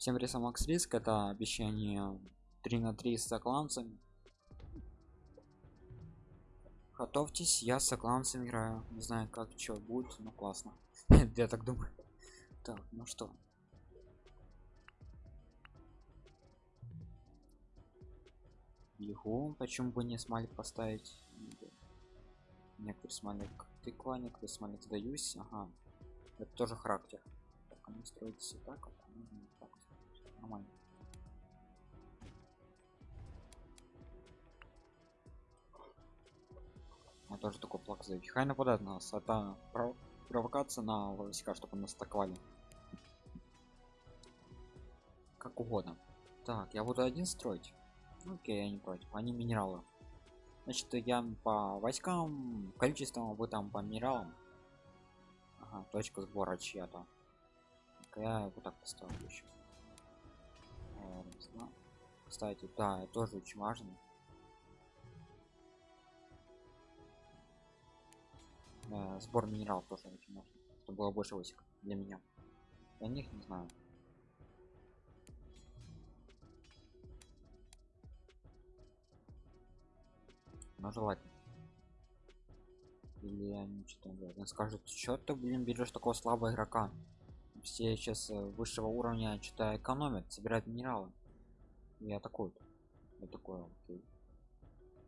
всем рисом макс риск это обещание 3 на 3 с сокланцами. Готовьтесь я с сокланцем играю. Не знаю как что будет но классно. Я так думаю. Так ну что? Бегу почему бы не смайлик поставить? Некоторые смайлик? Тыква некоторые смайлик сдаюсь. Ага. Это тоже характер. Так они строятся так, а так нормально. Я тоже такой плак за хай нападает на нас это пров... провокация на войска чтобы нас атаковали. Как угодно. Так я буду один строить? Ну, окей я не против. Они минералы. Значит я по войскам. Количеством вы там по минералам. Ага, точка сбора чья-то. Я вот так поставлю еще кстати да тоже очень важно. Э, сбор минералов тоже очень важно чтобы было больше войск для меня. Для них не знаю. Но желательно. Или они что-то говорят скажут что ты блин берешь такого слабого игрока все сейчас э, высшего уровня что-то экономят собирают минералы. Я такой я такой окей.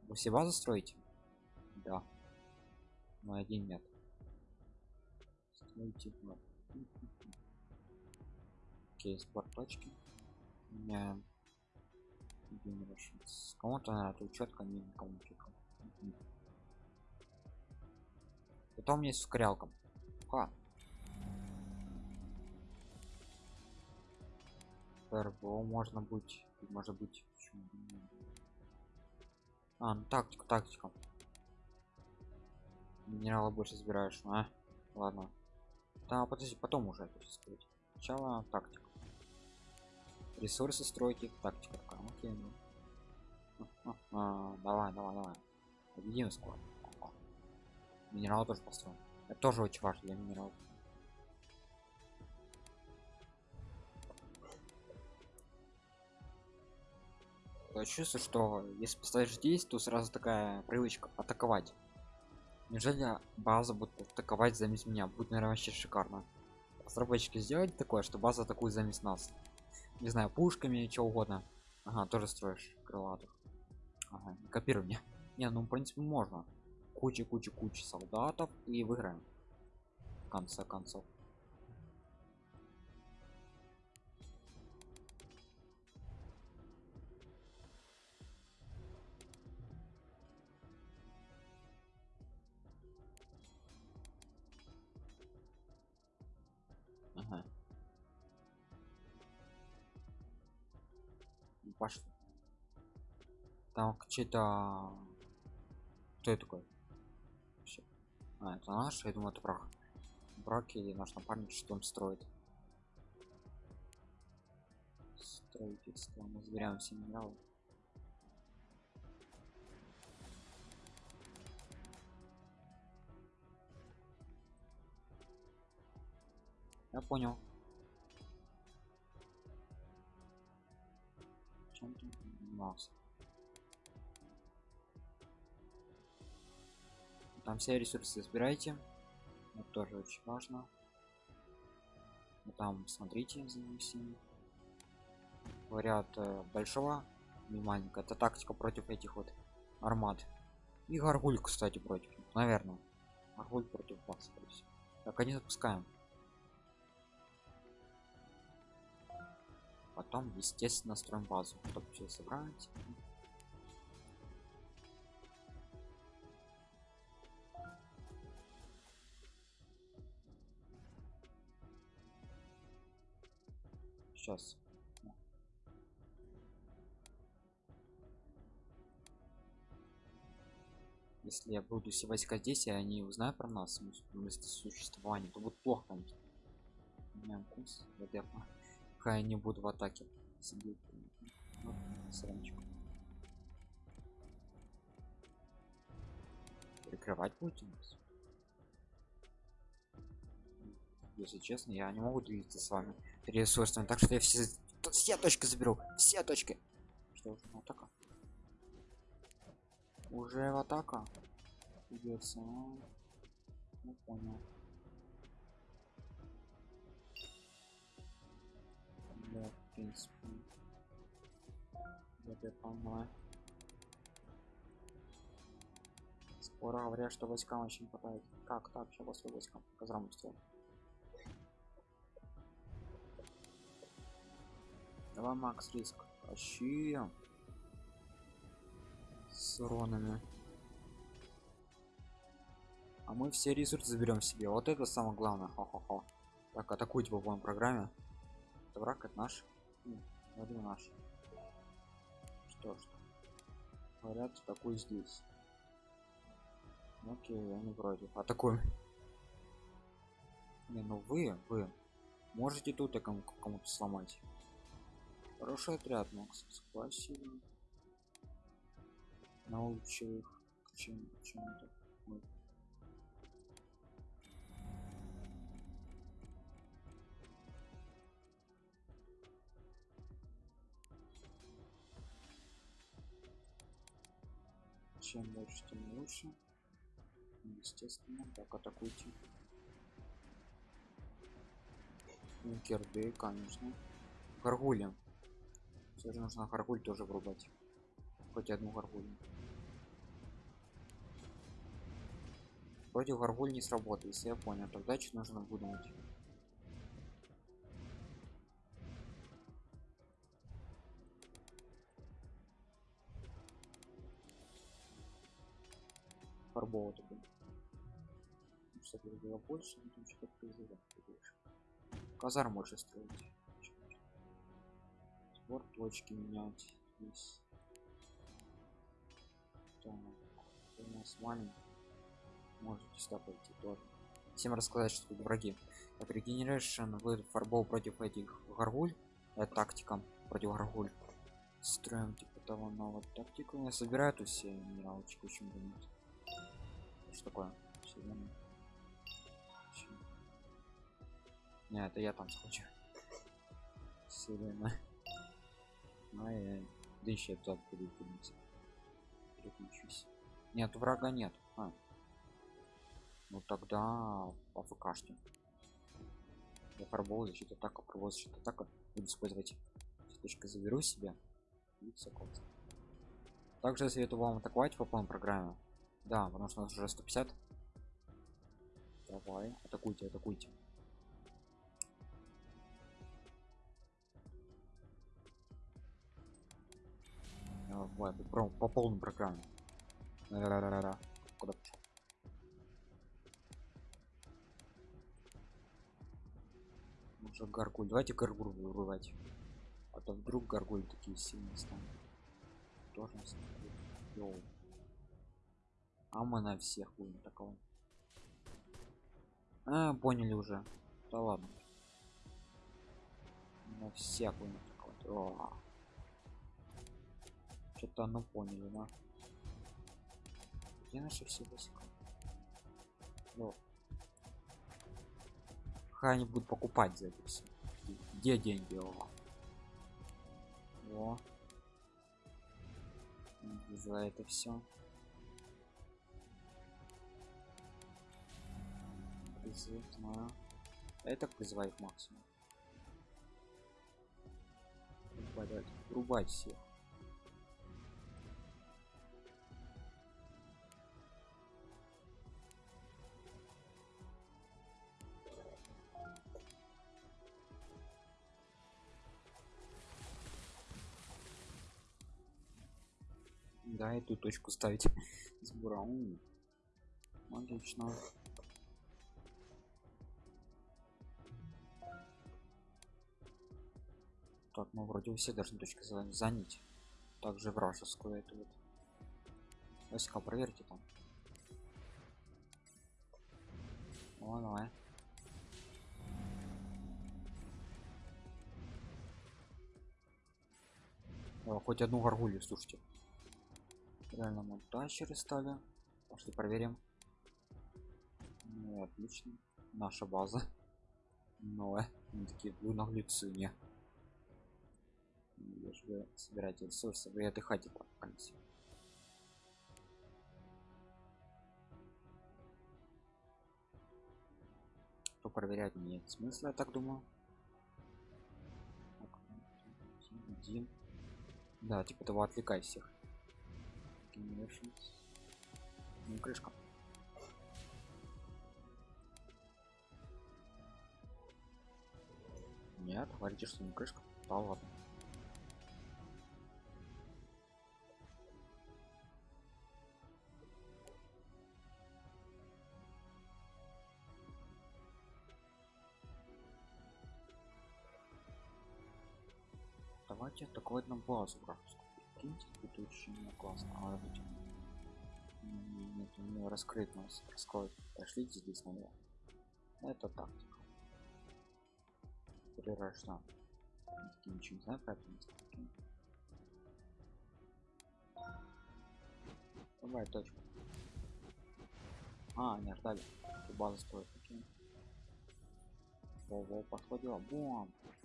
вы все базы строите? Да. Но один нет строите окей спорт точки. Меня кому-то надо четко не четко потом есть ускорялка а. РБО можно быть может быть а ну тактика тактика. Минерала больше собираешь а? Ладно. Да подожди потом уже сказать. сначала тактика. Ресурсы стройки тактика. Такая окей ну. а, а, давай давай давай. Победим скоро минерал тоже построим. Это тоже очень важно для минералов чувствую что если поставишь здесь то сразу такая привычка атаковать. Неужели база будет атаковать замес меня? Будет наверное вообще шикарно. Разработчики сделать такое что база атакует замес нас. Не знаю пушками что угодно. Ага тоже строишь крылатых. Ага, копируй мне не ну в принципе можно. Куча куча куча солдатов и выиграем. В конце концов Пошли. Там что-то... Кто это такой? А, это наш? Я думаю, это брак. Брак или наш напарник что он строит. Строительство. Мы забираем все минералы. Я понял. Чем ты? Там все ресурсы собирайте. Это тоже очень важно. И там смотрите за всеми. Говорят большого внимания. Это тактика против этих вот армат. И гаргуль, кстати, против. Наверное. Гаргуль против вас. Так, они запускаем. Потом естественно строим базу чтобы все собрать. Сейчас. Если я буду все войска здесь и они узнают про нас место существования то будет плохо. У меня вкус пока я не буду в атаке. Ну, прикрывать нас если честно я не могу двигаться с вами ресурсами так что я все все точки заберу все точки. Что уже в атака. Уже в атака идется ну, ну, понял я понимаю скоро говорят что войскам очень хватает как так сейчас после войскам казарму строят Давай, Макс, риск. Тащи. С уронами. А мы все ресурсы заберем себе. Вот это самое главное. Хо-хо-хо. Так, атакуйте по полной программе. Это враг, это наш. М, Вроде наш. Что ж. Говорят, атакуй здесь. Окей, я не против. Атакуем. Не, ну вы, вы можете тут кому-то сломать. Хороший отряд, Макс. Спасибо. Научил их к чем чему-то. Ой. Чем дальше, тем лучше. Естественно, так атакуйте. Керды, конечно. Гаргули. Все же нужно гаргуль тоже врубать. Хоть одну гаргуль. Против гаргуль не сработает, если я понял. Тогда что нужно выдумать? Фарбово такой. Что-то было больше, но там что-то призывать больше. Казар можешь строить. Сбор точки менять здесь. Так, у нас маленький. Можете сюда пойти тоже. Всем рассказать, что тут враги. Так, регенерейшн вы фарбол против этих гаргуль. Это тактика против гаргуль. Строим типа того нового тактику. Я собираю тут все минералочки, бы нет. Что такое? Не, это я там схочу. Вселенная. Ай, да еще туда перепрыгнуть. Переключусь. Нет, врага нет. А. Ну тогда АФКшки. Я пробовал защита атака, пробовал защита атака. Буду использовать точка заберу себе. И все. Также советую вам атаковать по полной программе. Да, потому что у нас уже 150. Давай, атакуйте, атакуйте. Давай, по, по полной программе. Ра-ра-ра-ра. Куда пошел? Уже гаргуль. Давайте гаргуль вырывать. А то вдруг гаргуль такие сильные станут. Атакуют. Йоу. А мы на всех будем такого. А, поняли уже. Да ладно. На всех будем атаковать. Что-то ну поняли, да? Где наши все войска? Ну. Они будут покупать за это все. Где деньги? О. О. За это все. Призыв, знаю. Это призывает максимум. Рубать, рубать всех. Да, эту точку ставить сбора. М, Отлично. Мы вроде все должны точки за- занять. Также вражескую эту вот. Войска, проверьте там. О, давай. О, хоть одну горгулью, слушайте. Реально мы тащеры стали. Пошли проверим. Ну, отлично. Наша база. Они такие, вы наглецы, не. Вы собираете ресурсы вы отдыхайте там в конце то проверять нет смысла я так думаю. Один. Да типа того отвлекай всех. Ну, крышка. Нет говорите что не крышка. Да ладно давайте атаковать на базу прикиньте тут очень классно а быть нет у него раскрыть нас раскроет пошлите здесь наверх. Это тактика. Перерожда ничего не знаю про это давай точку а не ждали. База строит такие во, во подходила. Тут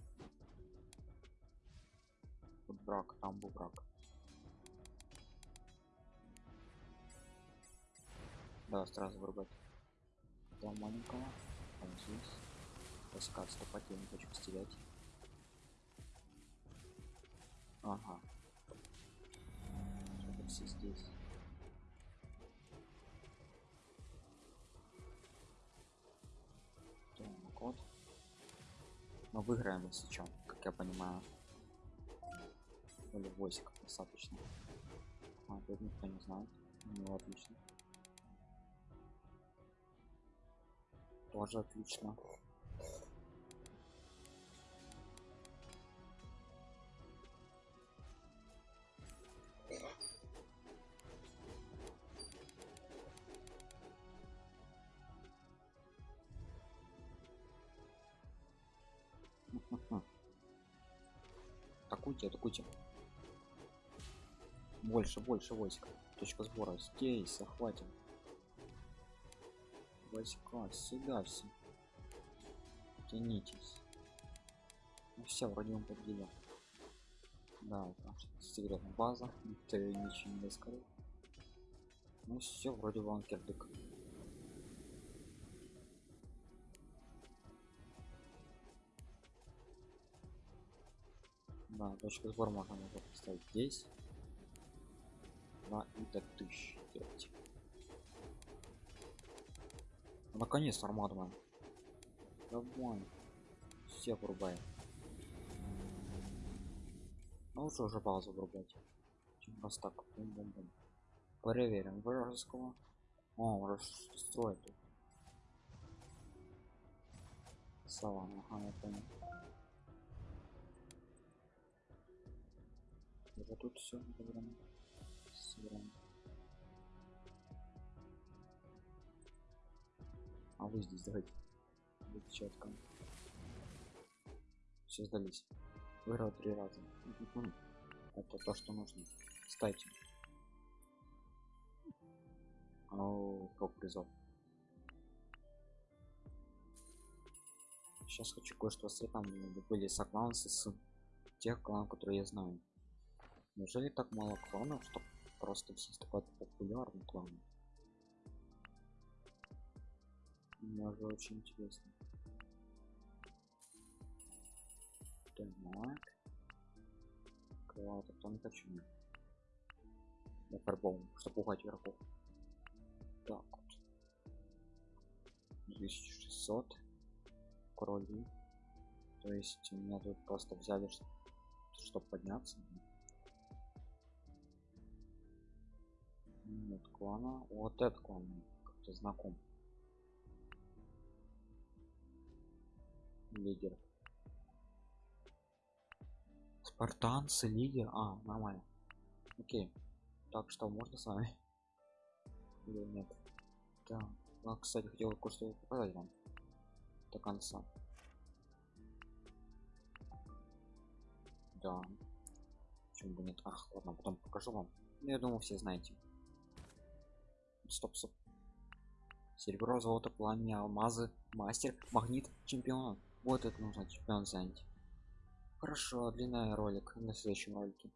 брак там был брак. Да сразу вырубать там маленького. Там здесь. Войска отступать я не хочу стерять ага. Все здесь. Так вот. Мы выиграем если чем как я понимаю или войск достаточно. А тут никто не знает. Ну отлично. Тоже отлично. Атакуйте атакуйте больше больше войск. Точка сбора. Здесь захватим. Войска сюда все. Тянитесь. Ну, все вроде он победил. Да секретная база. Никто ничего не раскрыл. Ну все вроде вон кирдык да точку сбора можно поставить здесь на до тысячи делать наконец армаду man. давай все врубаем. Ну лучше уже базу врубать. Чем раз так бум -бум -бум. проверим вражеского. О расстроит савана ага я понял. Уже тут все собираем собираем а вы здесь давайте. Будет четко все сдались. Выиграл три раза. Это то что нужно. Кстати. О топ призов сейчас хочу кое-что с там были сокланцы с тех кланов которые я знаю. Неужели так мало кланов что просто все такой популярный клан мне уже очень интересно. Так. Кого-то кто не хочу я фарбом чтобы пугать врагов. Так вот. 1600 крови. То есть меня тут просто взяли чтобы подняться нет клана вот этот клан как-то знаком. Лидер. Спартанцы лидер. А нормально. Окей. Так что можно с вами? Или нет? Да а, кстати хотел кое-что показать вам до конца. Да. Почему бы нет? Ах ладно потом покажу вам. Ну, я думаю все знаете стоп стоп. Серебро золото пламя алмазы мастер магнит чемпион. Вот это нужно чемпион занять. Хорошо, длинная ролик. На следующем ролике.